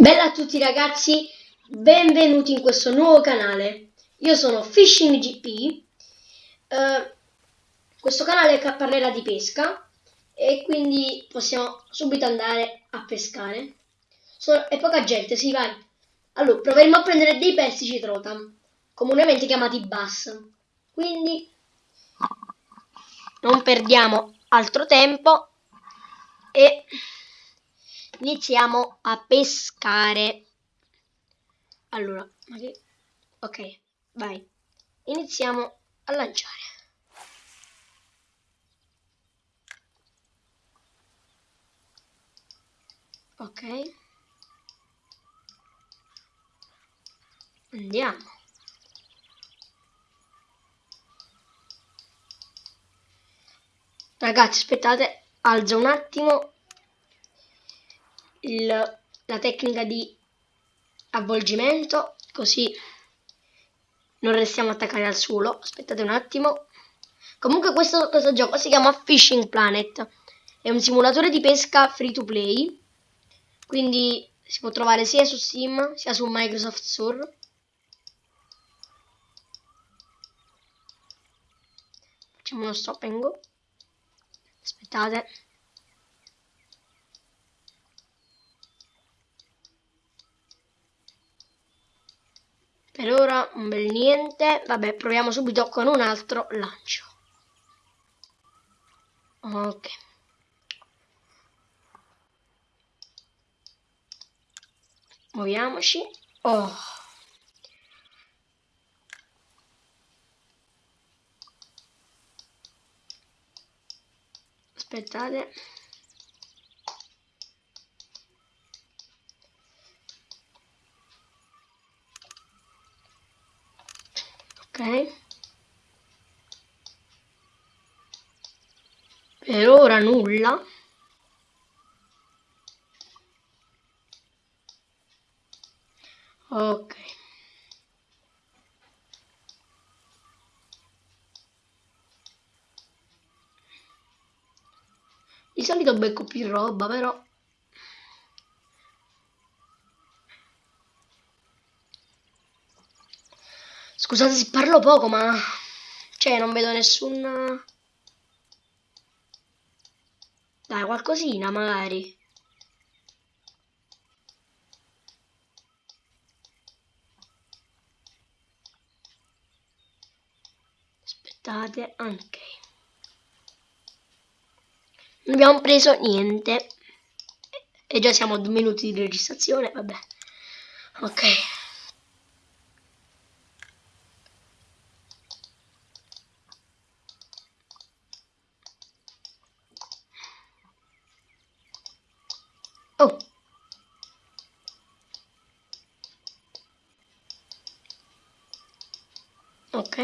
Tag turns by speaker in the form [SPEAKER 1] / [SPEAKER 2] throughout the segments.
[SPEAKER 1] Bella a tutti ragazzi, benvenuti in questo nuovo canale. Io sono Fishing GP. Eh, questo canale parlerà di pesca e quindi possiamo subito andare a pescare. Sono, è poca gente, sì vai. Allora, proveremo a prendere dei pesci citrotam, comunemente chiamati bass. Quindi non perdiamo altro tempo e iniziamo a pescare. Allora, ok, vai. Iniziamo a lanciare. Ok. Andiamo. Ragazzi, aspettate, alzo un attimo il, la tecnica di avvolgimento così non restiamo attaccati al suolo. Aspettate un attimo. Comunque questo, questo gioco si chiama Fishing Planet. È un simulatore di pesca free to play. Quindi si può trovare sia su Steam sia su Microsoft Store. Facciamo uno stop and go. Aspettate Per ora un bel niente. Vabbè, proviamo subito con un altro lancio. Ok. Muoviamoci. Oh. Aspettate. Per ora nulla. Ok. Di solito becco più roba però. Scusate se parlo poco, ma... Cioè, non vedo nessun... Dai, qualcosina magari. Aspettate, ok. Non abbiamo preso niente. E già siamo a due minuti di registrazione, vabbè. Ok. Oh. Ok.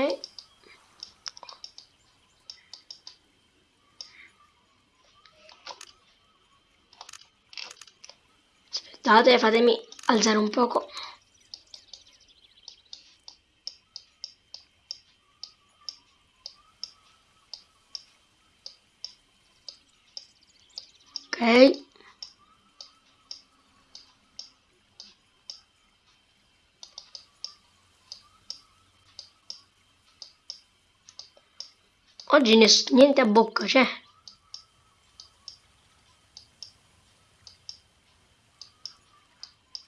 [SPEAKER 1] Aspettate, fatemi alzare un poco. Ok. Oggi niente a bocca c'è.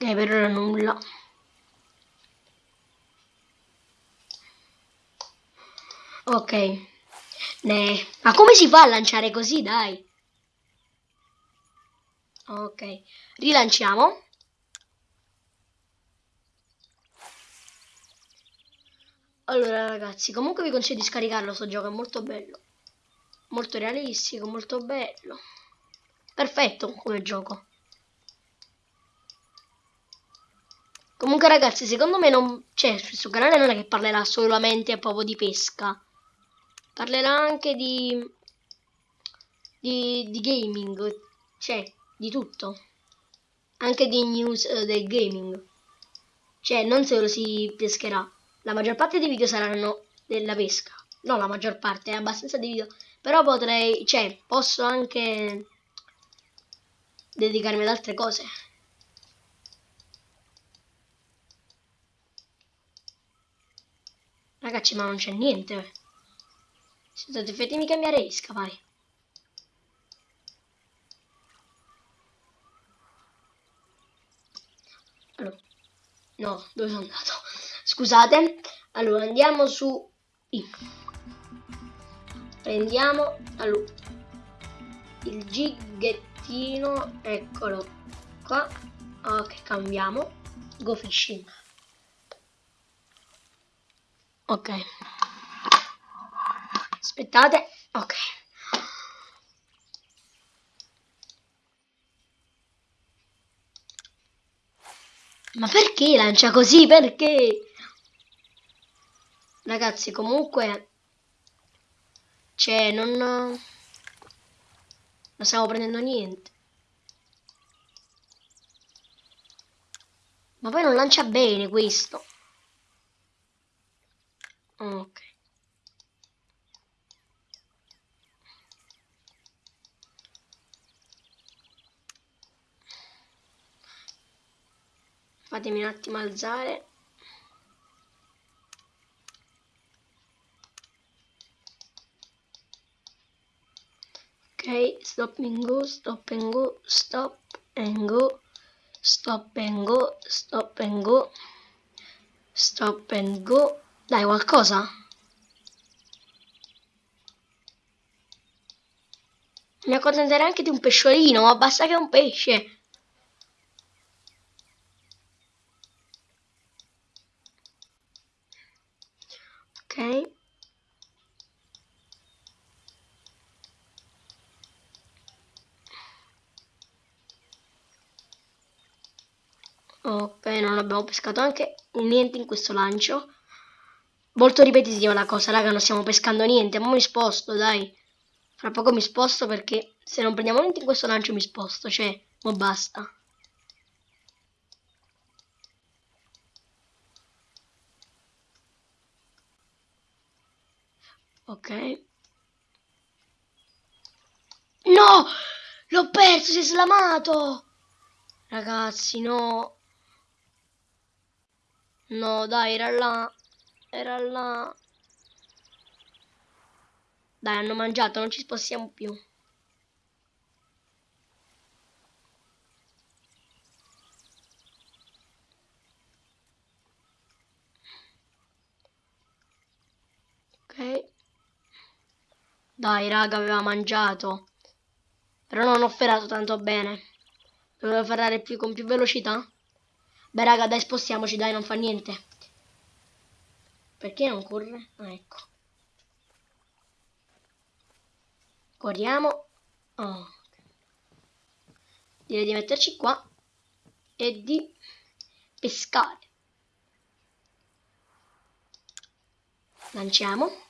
[SPEAKER 1] Ok, per ora nulla. Ok. Ne. Ma come si fa a lanciare così, dai? Ok. Rilanciamo. Allora ragazzi, comunque vi consiglio di scaricarlo sto gioco, è molto bello. Molto realistico, molto bello. Perfetto come gioco. Comunque ragazzi, secondo me non... Cioè, questo canale non è che parlerà solamente proprio di pesca. Parlerà anche di... Di, di gaming. Cioè, di tutto. Anche di news uh, del gaming. Cioè, non solo si pescherà la maggior parte dei video saranno della pesca. No, la maggior parte, è abbastanza di video. Però potrei, cioè, posso anche dedicarmi ad altre cose. Ragazzi, ma non c'è niente. Scusate, fatemi cambiare isca, vai. Allora, no, dove sono andato? Scusate. Allora, andiamo su I. Prendiamo allora, il gighettino, eccolo qua. Ok, cambiamo. Go fishing. Ok. Aspettate. Ok. Ma perché lancia così? Perché? Ragazzi, comunque... Cioè, non... Non stiamo prendendo niente. Ma poi non lancia bene questo. Ok. Fatemi un attimo alzare. Ok, stop and go, stop and go, stop and go, stop and go, stop and go, stop and go. Dai, qualcosa? Mi accontenterei anche di un pesciolino, ma basta che è un pesce. Ok. Ok, non abbiamo pescato anche niente in questo lancio. Molto ripetitiva la cosa, raga, non stiamo pescando niente. Ma mi sposto, dai. Fra poco mi sposto perché se non prendiamo niente in questo lancio mi sposto, cioè, ma basta. Ok. No! L'ho perso, si è slamato! Ragazzi, no. No, dai, era là. Era là. Dai, hanno mangiato, non ci spostiamo più. Ok. Dai, raga, aveva mangiato. Però non ho ferrato tanto bene. Dovevo ferrare più, con più velocità. Beh, raga, dai, spostiamoci, dai, non fa niente. Perché non corre? Ah, ecco. Corriamo. Oh. Direi di metterci qua e di pescare. Lanciamo.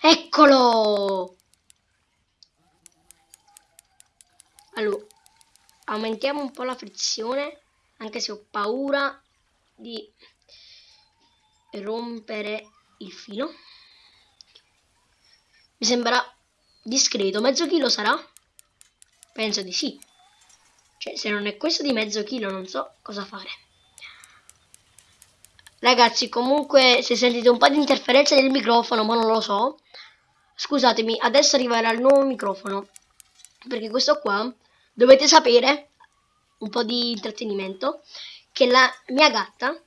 [SPEAKER 1] Eccolo! Allora, aumentiamo un po' la frizione, anche se ho paura di rompere il filo. Mi sembra discreto. Mezzo chilo sarà? Penso di sì. Cioè, se non è questo di mezzo chilo non so cosa fare. Ragazzi, comunque, se sentite un po' di interferenza del microfono, ma non lo so, scusatemi, adesso arriverà il nuovo microfono. Perché questo qua, dovete sapere, un po' di intrattenimento, che la mia gatta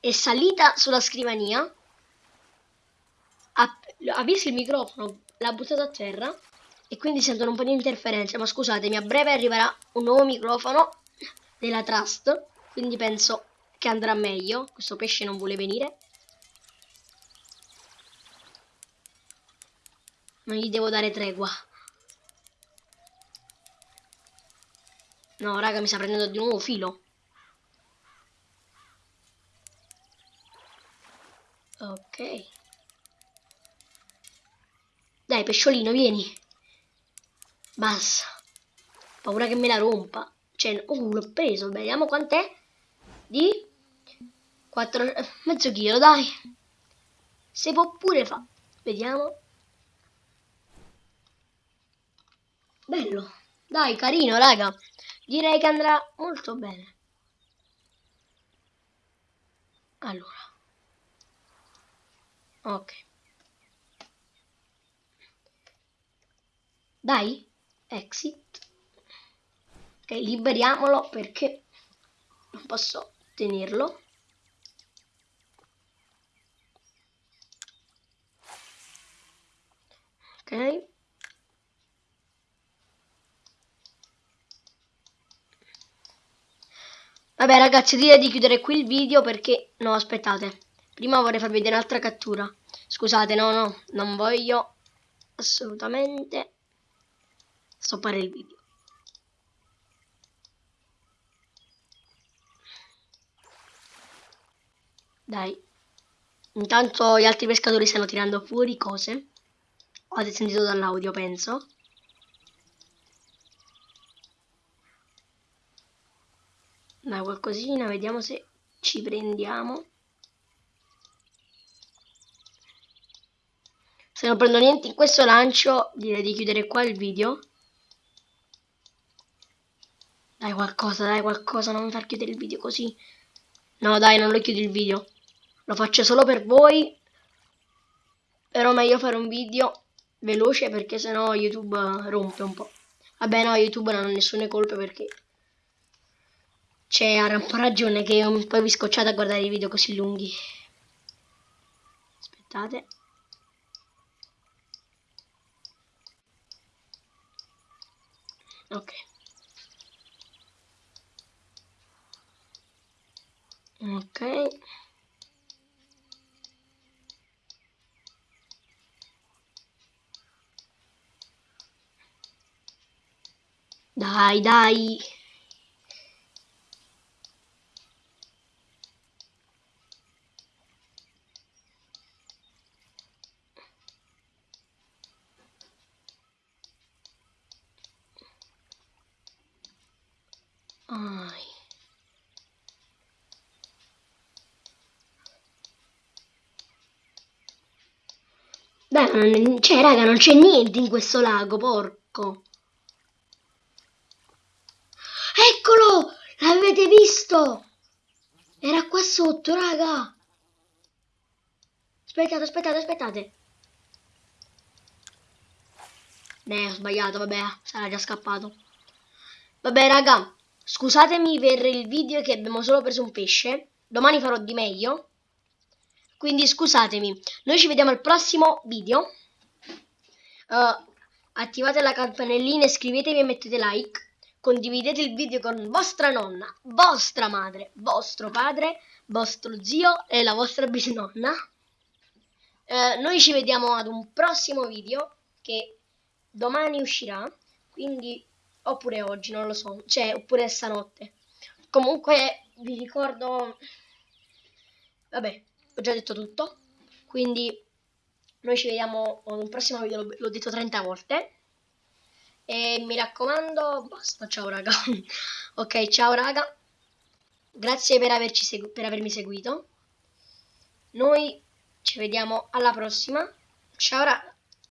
[SPEAKER 1] è salita sulla scrivania, ha, ha visto il microfono, l'ha buttato a terra, e quindi sentono un po' di interferenza, ma scusatemi, a breve arriverà un nuovo microfono della Trust, quindi penso che andrà meglio. Questo pesce non vuole venire. Non gli devo dare tregua. No, raga, mi sta prendendo di nuovo filo. Ok. Dai, pesciolino, vieni. Basta. Paura che me la rompa. Cioè, oh, l'ho preso. Vediamo quant'è. Di 4, mezzo chilo, dai. Si può pure fa. Vediamo. bello. Dai, carino, raga. Direi che andrà molto bene. Allora. Ok. Dai, exit. Ok, liberiamolo perché non posso tenerlo. Ok. Vabbè ragazzi direi di chiudere qui il video perché... No aspettate. Prima vorrei farvi vedere un'altra cattura. Scusate no no non voglio assolutamente stoppare il video. Dai. Intanto gli altri pescatori stanno tirando fuori cose. Avete sentito dall'audio, penso. Dai, qualcosina, vediamo se ci prendiamo. Se non prendo niente in questo lancio, direi di chiudere qua il video. Dai qualcosa, dai qualcosa, non mi far chiudere il video così. No, dai, non lo chiudo il video. Lo faccio solo per voi. Però meglio fare un video veloce perché sennò YouTube rompe un po'. Vabbè no, YouTube non ha nessune colpe perché c'è un po' ragione che poi vi scocciate a guardare i video così lunghi. Aspettate. Ok. Ok. Dai, dai. Ai. Dai, cioè, raga, non c'è niente in questo lago, porco. Eccolo! L'avete visto? Era qua sotto, raga. Aspettate, aspettate, aspettate. Ne, ho sbagliato, vabbè, sarà già scappato. Vabbè, raga, scusatemi per il video che abbiamo solo preso un pesce. Domani farò di meglio. Quindi scusatemi. Noi ci vediamo al prossimo video. Uh, attivate la campanellina, iscrivetevi e mettete like condividete il video con vostra nonna, vostra madre, vostro padre, vostro zio e la vostra bisnonna. Eh, noi ci vediamo ad un prossimo video che domani uscirà, quindi oppure oggi, non lo so, cioè oppure stanotte. Comunque vi ricordo, vabbè, ho già detto tutto, quindi noi ci vediamo ad un prossimo video, l'ho detto 30 volte. E mi raccomando, basta, ciao raga. ok, ciao raga. Grazie per, averci per avermi seguito. Noi ci vediamo alla prossima. Ciao raga.